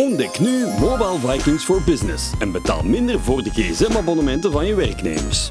Ontdek nu Mobile Vikings for Business en betaal minder voor de gsm-abonnementen van je werknemers.